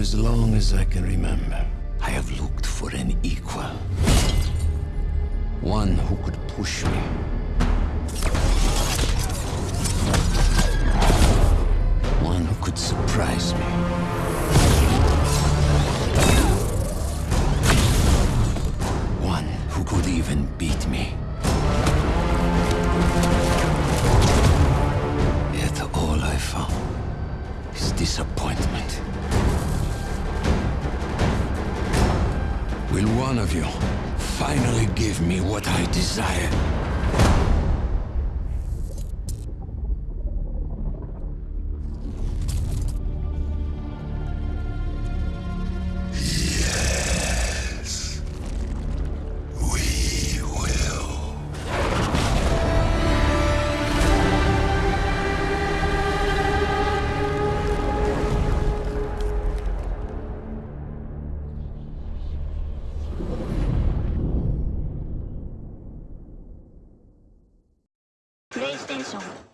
as long as I can remember, I have looked for an equal. One who could push me. One who could surprise me. One who could even beat me. Yet all I found is disappointment. Will one of you finally give me what I desire? プレイステーション